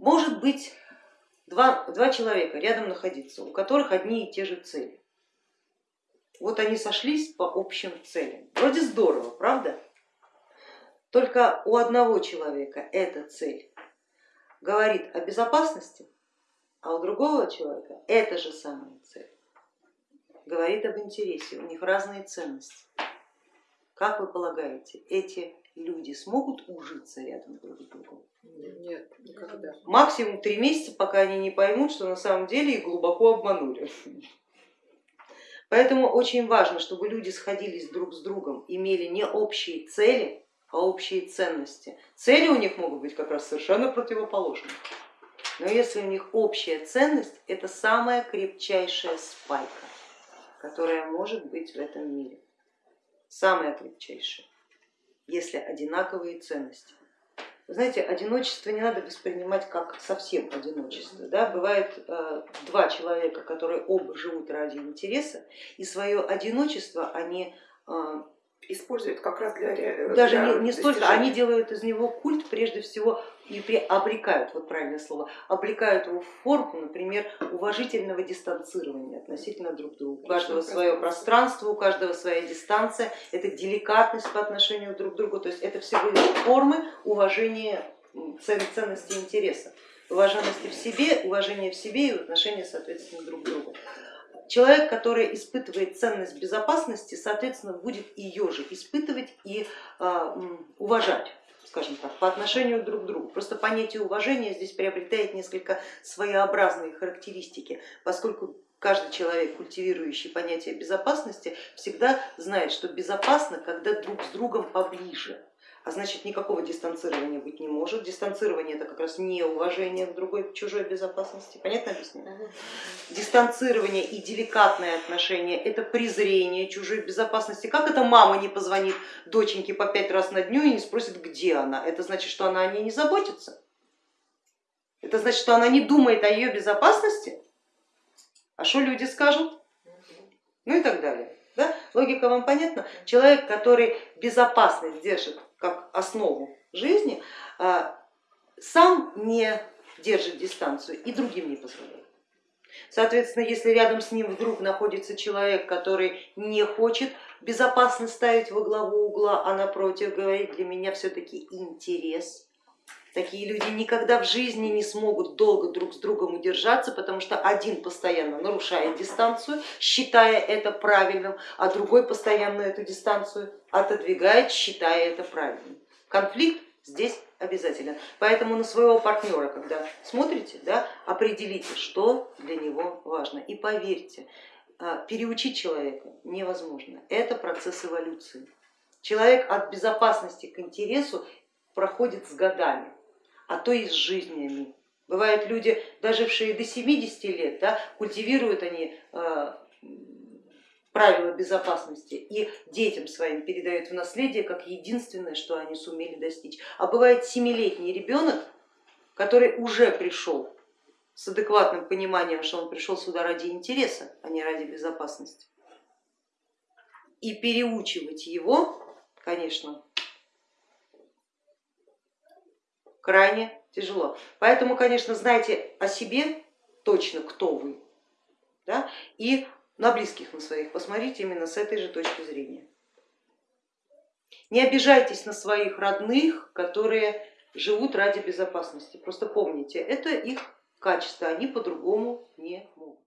Может быть два, два человека рядом находиться, у которых одни и те же цели. Вот они сошлись по общим целям. Вроде здорово, правда? Только у одного человека эта цель говорит о безопасности, а у другого человека эта же самая цель говорит об интересе, у них разные ценности. Как вы полагаете, эти люди смогут ужиться рядом друг с другом? Нет, никогда. Максимум три месяца, пока они не поймут, что на самом деле их глубоко обманули. Поэтому очень важно, чтобы люди сходились друг с другом, имели не общие цели, а общие ценности. Цели у них могут быть как раз совершенно противоположные. Но если у них общая ценность, это самая крепчайшая спайка, которая может быть в этом мире. Самая крепчайшая, если одинаковые ценности. Вы знаете, одиночество не надо воспринимать как совсем одиночество. Да? Бывает э, два человека, которые оба живут ради интереса, и свое одиночество они э, используют как раз для Даже для не, не столько, они делают из него культ прежде всего и при, обрекают, вот правильное слово, обрекают его в форму, например, уважительного дистанцирования относительно друг друга. У каждого свое пространство, у каждого своя дистанция, это деликатность по отношению друг к другу, то есть это всего лишь формы уважения ценности интереса, уваженности в себе, уважения в себе и отношения, соответственно, друг к другу. Человек, который испытывает ценность безопасности, соответственно, будет ее же испытывать и а, уважать скажем так, по отношению друг к другу. Просто понятие уважения здесь приобретает несколько своеобразные характеристики, поскольку каждый человек, культивирующий понятие безопасности, всегда знает, что безопасно, когда друг с другом поближе а значит никакого дистанцирования быть не может. Дистанцирование это как раз не уважение к другой, к чужой безопасности. Понятно объяснение? Дистанцирование и деликатное отношение это презрение чужой безопасности. Как это мама не позвонит доченьке по пять раз на дню и не спросит, где она? Это значит, что она о ней не заботится? Это значит, что она не думает о ее безопасности? А что люди скажут? Ну и так далее. Да? Логика вам понятна? Человек, который безопасность держит как основу жизни, а, сам не держит дистанцию и другим не позволяет. Соответственно, если рядом с ним вдруг находится человек, который не хочет безопасно ставить во главу угла, а напротив говорит, для меня все-таки интерес, Такие люди никогда в жизни не смогут долго друг с другом удержаться, потому что один постоянно нарушает дистанцию, считая это правильным, а другой постоянно эту дистанцию отодвигает, считая это правильным. Конфликт здесь обязателен. Поэтому на своего партнера, когда смотрите, да, определите, что для него важно. И поверьте, а, переучить человека невозможно. Это процесс эволюции. Человек от безопасности к интересу проходит с годами а то и с жизнями. Бывают люди, дожившие до 70 лет, да, культивируют они э, правила безопасности и детям своим передают в наследие как единственное, что они сумели достичь. А бывает семилетний ребенок, который уже пришел с адекватным пониманием, что он пришел сюда ради интереса, а не ради безопасности. И переучивать его, конечно, крайне тяжело. Поэтому, конечно, знайте о себе точно, кто вы, да, и на близких на своих посмотрите именно с этой же точки зрения. Не обижайтесь на своих родных, которые живут ради безопасности. Просто помните, это их качество, они по-другому не могут.